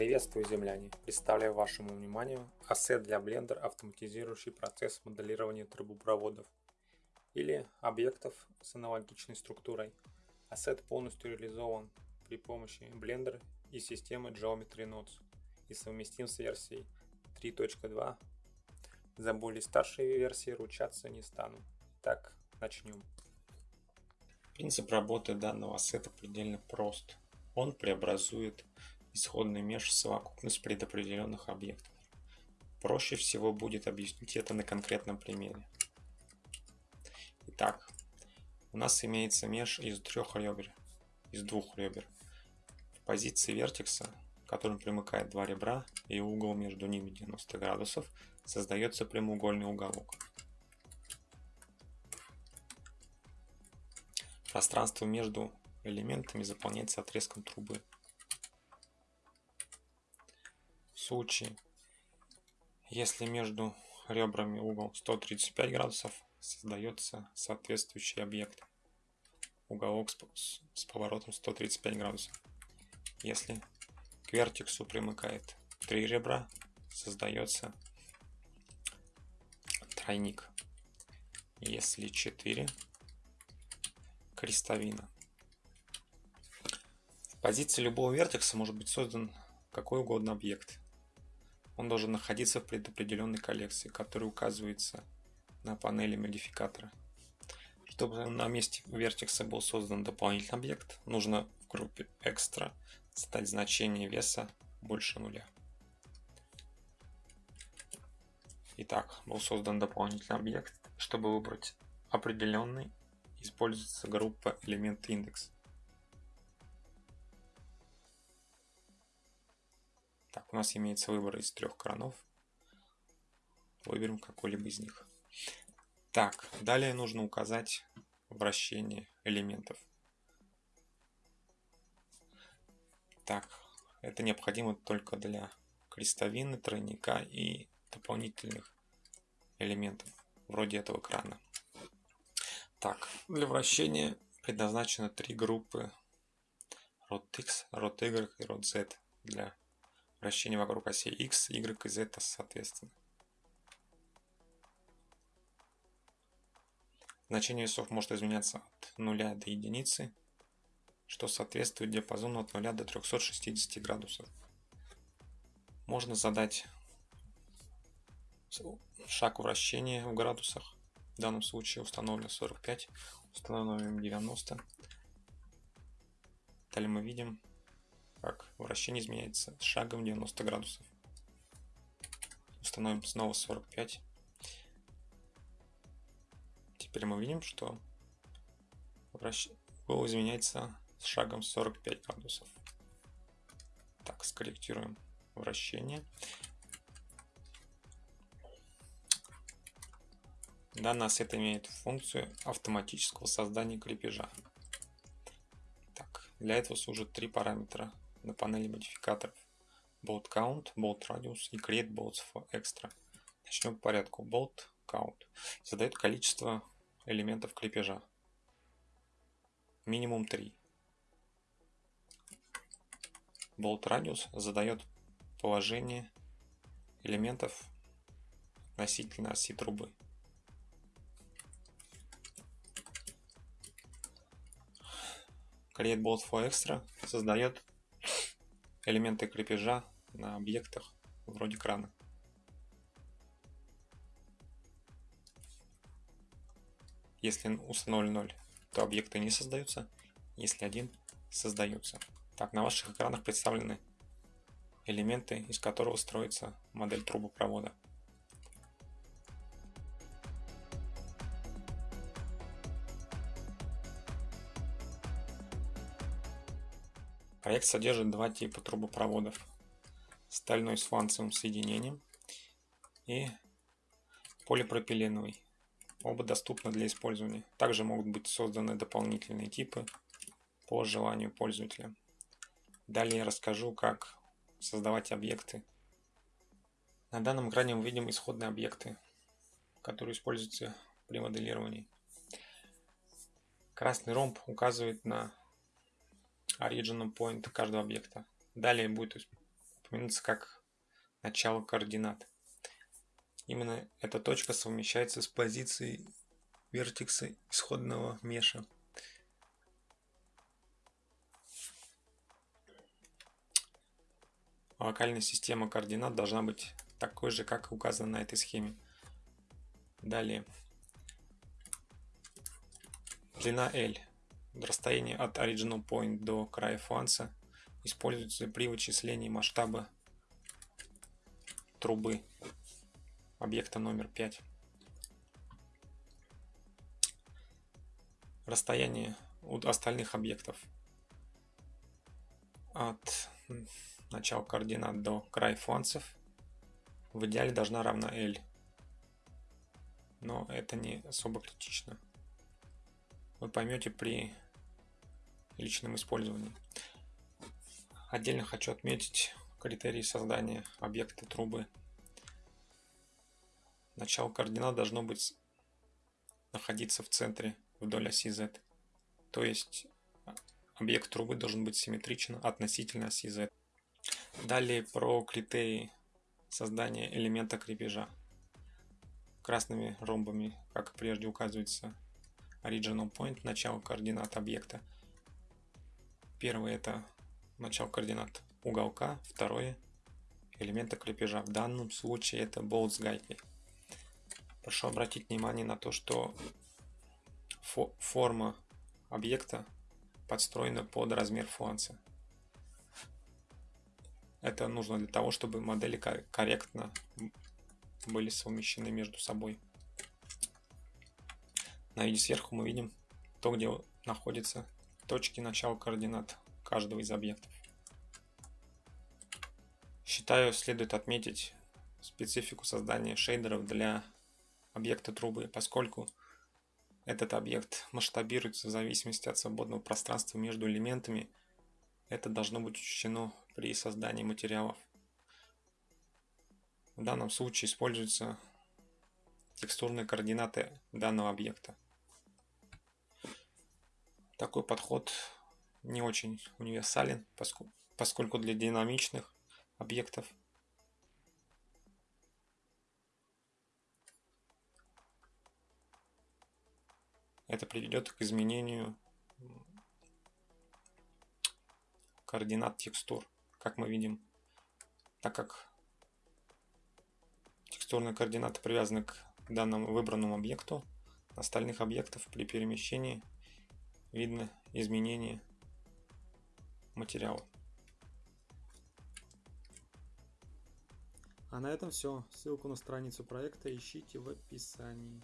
Приветствую, земляне! Представляю вашему вниманию ассет для Blender, автоматизирующий процесс моделирования трубопроводов или объектов с аналогичной структурой. Ассет полностью реализован при помощи Blender и системы Geometry Nodes и совместим с версией 3.2. За более старшие версии ручаться не стану. Так, начнем. Принцип работы данного ассета предельно прост. Он преобразует исходный меж совокупность предопределенных объектов. Проще всего будет объяснить это на конкретном примере. Итак, у нас имеется меж из трех ребер, из двух ребер. В позиции вертекса, к которым примыкает два ребра и угол между ними 90 градусов, создается прямоугольный уголок. Пространство между элементами заполняется отрезком трубы случае, если между ребрами угол 135 градусов, создается соответствующий объект. Уголок с, с поворотом 135 градусов. Если к вертексу примыкает три ребра, создается тройник. Если 4 крестовина. В позиции любого вертекса может быть создан какой угодно объект он должен находиться в предопределенной коллекции, которая указывается на панели модификатора. Чтобы на месте вертекса был создан дополнительный объект, нужно в группе Extra задать значение веса больше нуля. Итак, был создан дополнительный объект. Чтобы выбрать определенный, используется группа элемент индекс. Так, у нас имеется выбор из трех кранов. Выберем какой-либо из них. Так, далее нужно указать вращение элементов. Так, это необходимо только для крестовины, тройника и дополнительных элементов, вроде этого крана. Так, для вращения предназначено три группы ROT-X, ROT-Y и ROT-Z для вращение вокруг оси x, y и z соответственно. Значение весов может изменяться от 0 до единицы, что соответствует диапазону от 0 до 360 градусов. Можно задать шаг вращения в градусах. В данном случае установлено 45, установим 90. Далее мы видим как вращение изменяется с шагом 90 градусов. Установим снова 45. Теперь мы видим, что вращ... угол изменяется с шагом 45 градусов. Так, скорректируем вращение. Данный ассет имеет функцию автоматического создания крепежа. Так, для этого служат три параметра на панели модификаторов bolt count, bolt radius и create bolts for extra. Начнем по порядку. Bolt count задает количество элементов крепежа. Минимум 3. Bolt radius задает положение элементов относительно оси трубы. Create Bolt for Extra создает элементы крепежа на объектах вроде крана. Если установлен 0, то объекты не создаются, если один создаются. Так, на ваших экранах представлены элементы, из которого строится модель трубопровода. Проект содержит два типа трубопроводов. Стальной с фланцевым соединением и полипропиленовый. Оба доступны для использования. Также могут быть созданы дополнительные типы по желанию пользователя. Далее я расскажу, как создавать объекты. На данном экране мы видим исходные объекты, которые используются при моделировании. Красный ромб указывает на origin point каждого объекта. Далее будет упомянуться как начало координат. Именно эта точка совмещается с позицией вертекса исходного меша. Локальная система координат должна быть такой же, как указано на этой схеме. Далее. Длина L. Расстояние от original point до края фланца используется при вычислении масштаба трубы объекта номер 5. Расстояние от остальных объектов от начала координат до края фланцев в идеале должна равна L. Но это не особо критично. Поймете при личном использовании. Отдельно хочу отметить критерии создания объекта трубы. Начало координат должно быть находиться в центре вдоль оси Z. То есть объект трубы должен быть симметричен относительно оси Z. Далее про критерии создания элемента крепежа. Красными ромбами, как прежде указывается, original point, начало координат объекта. Первое это начало координат уголка, второе элемента крепежа. В данном случае это болт с гайкой. Прошу обратить внимание на то, что фо форма объекта подстроена под размер фланца. Это нужно для того, чтобы модели корректно были совмещены между собой. На виде сверху мы видим то, где находятся точки начала координат каждого из объектов. Считаю, следует отметить специфику создания шейдеров для объекта трубы, поскольку этот объект масштабируется в зависимости от свободного пространства между элементами. Это должно быть учтено при создании материалов. В данном случае используются текстурные координаты данного объекта. Такой подход не очень универсален, поскольку для динамичных объектов это приведет к изменению координат текстур, как мы видим, так как текстурные координаты привязаны к данному выбранному объекту, остальных объектов при перемещении видно изменение материала. А на этом все. Ссылку на страницу проекта ищите в описании.